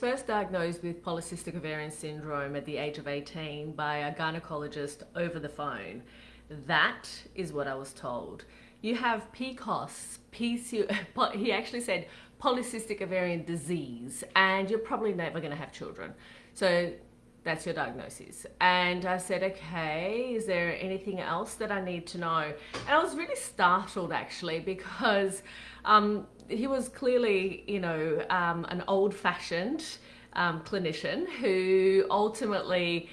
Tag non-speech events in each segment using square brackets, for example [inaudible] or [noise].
First diagnosed with polycystic ovarian syndrome at the age of 18 by a gynecologist over the phone. That is what I was told. You have PCOS, PC, [laughs] he actually said polycystic ovarian disease, and you're probably never going to have children. So that's your diagnosis. And I said, okay, is there anything else that I need to know? And I was really startled actually because um, he was clearly, you know, um, an old fashioned um, clinician who ultimately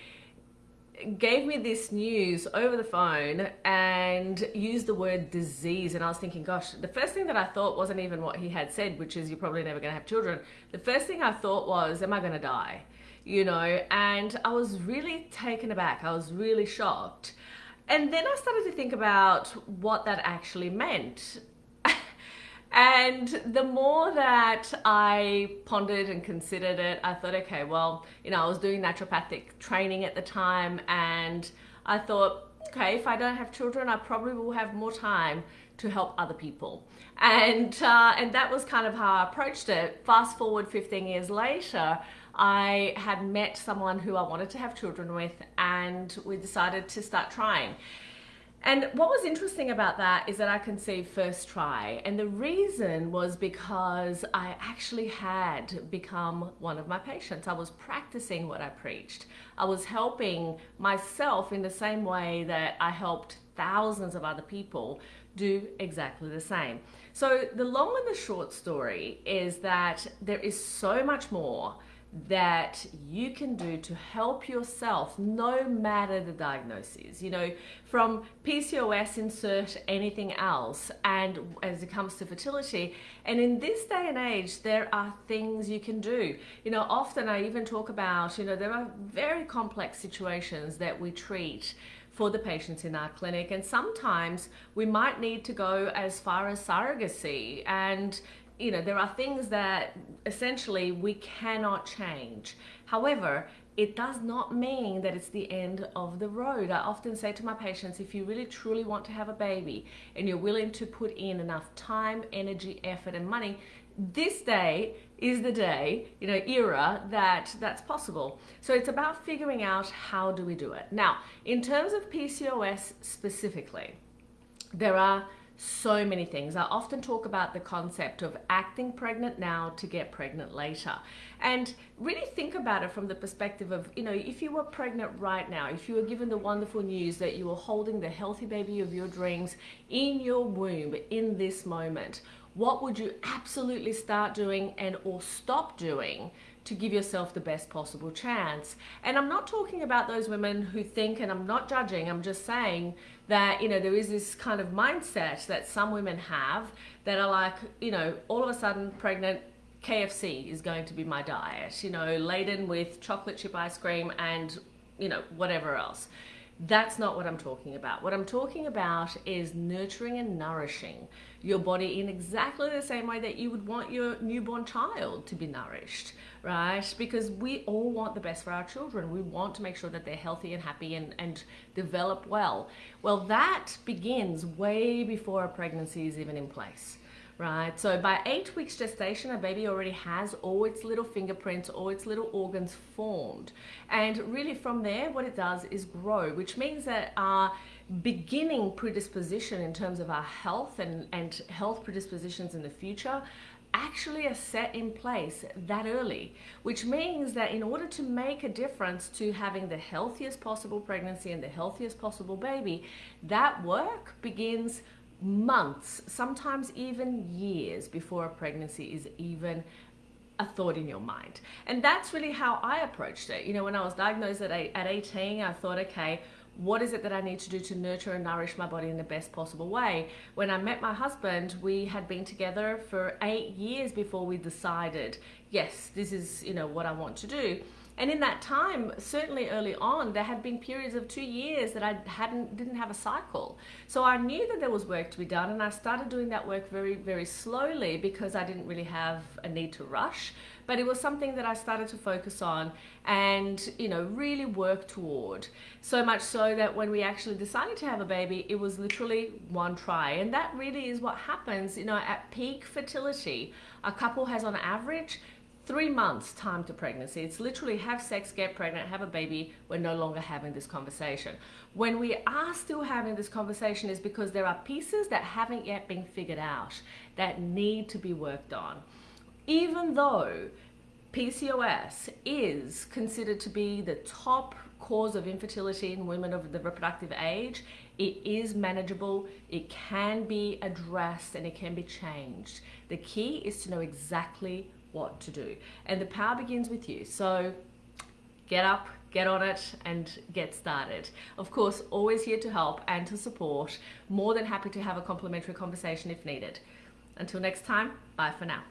gave me this news over the phone and used the word disease and I was thinking gosh the first thing that I thought wasn't even what he had said which is you're probably never going to have children the first thing I thought was am I going to die you know, and I was really taken aback. I was really shocked. And then I started to think about what that actually meant. [laughs] and the more that I pondered and considered it, I thought, okay, well, you know, I was doing naturopathic training at the time and I thought, okay, if I don't have children, I probably will have more time to help other people. And, uh, and that was kind of how I approached it. Fast forward 15 years later, I had met someone who I wanted to have children with and we decided to start trying. And what was interesting about that is that I conceived first try. And the reason was because I actually had become one of my patients. I was practicing what I preached. I was helping myself in the same way that I helped thousands of other people do exactly the same. So the long and the short story is that there is so much more that you can do to help yourself no matter the diagnosis you know from PCOS insert anything else and as it comes to fertility and in this day and age there are things you can do you know often I even talk about you know there are very complex situations that we treat for the patients in our clinic and sometimes we might need to go as far as surrogacy and you know, there are things that essentially we cannot change. However, it does not mean that it's the end of the road. I often say to my patients, if you really truly want to have a baby and you're willing to put in enough time, energy, effort, and money, this day is the day, you know, era that that's possible. So it's about figuring out how do we do it. Now, in terms of PCOS specifically, there are so many things. I often talk about the concept of acting pregnant now to get pregnant later. And really think about it from the perspective of, you know, if you were pregnant right now, if you were given the wonderful news that you were holding the healthy baby of your dreams in your womb in this moment, what would you absolutely start doing and or stop doing to give yourself the best possible chance. And I'm not talking about those women who think, and I'm not judging, I'm just saying that, you know, there is this kind of mindset that some women have that are like, you know, all of a sudden pregnant, KFC is going to be my diet, you know, laden with chocolate chip ice cream and, you know, whatever else. That's not what I'm talking about. What I'm talking about is nurturing and nourishing your body in exactly the same way that you would want your newborn child to be nourished, right? Because we all want the best for our children. We want to make sure that they're healthy and happy and, and develop well. Well, that begins way before a pregnancy is even in place right? So by eight weeks gestation, a baby already has all its little fingerprints, all its little organs formed. And really from there, what it does is grow, which means that our beginning predisposition in terms of our health and, and health predispositions in the future actually are set in place that early, which means that in order to make a difference to having the healthiest possible pregnancy and the healthiest possible baby, that work begins months, sometimes even years before a pregnancy is even a thought in your mind. And that's really how I approached it. You know, when I was diagnosed at, at 18, I thought, okay, what is it that I need to do to nurture and nourish my body in the best possible way? When I met my husband, we had been together for eight years before we decided, yes, this is, you know, what I want to do. And in that time, certainly early on, there had been periods of two years that I hadn't didn't have a cycle. So I knew that there was work to be done, and I started doing that work very, very slowly because I didn't really have a need to rush. But it was something that I started to focus on and you know really work toward. So much so that when we actually decided to have a baby, it was literally one try, and that really is what happens. You know, at peak fertility, a couple has on average three months time to pregnancy. It's literally have sex, get pregnant, have a baby. We're no longer having this conversation. When we are still having this conversation is because there are pieces that haven't yet been figured out that need to be worked on. Even though PCOS is considered to be the top cause of infertility in women of the reproductive age, it is manageable, it can be addressed, and it can be changed. The key is to know exactly what to do. And the power begins with you. So get up, get on it, and get started. Of course, always here to help and to support. More than happy to have a complimentary conversation if needed. Until next time, bye for now.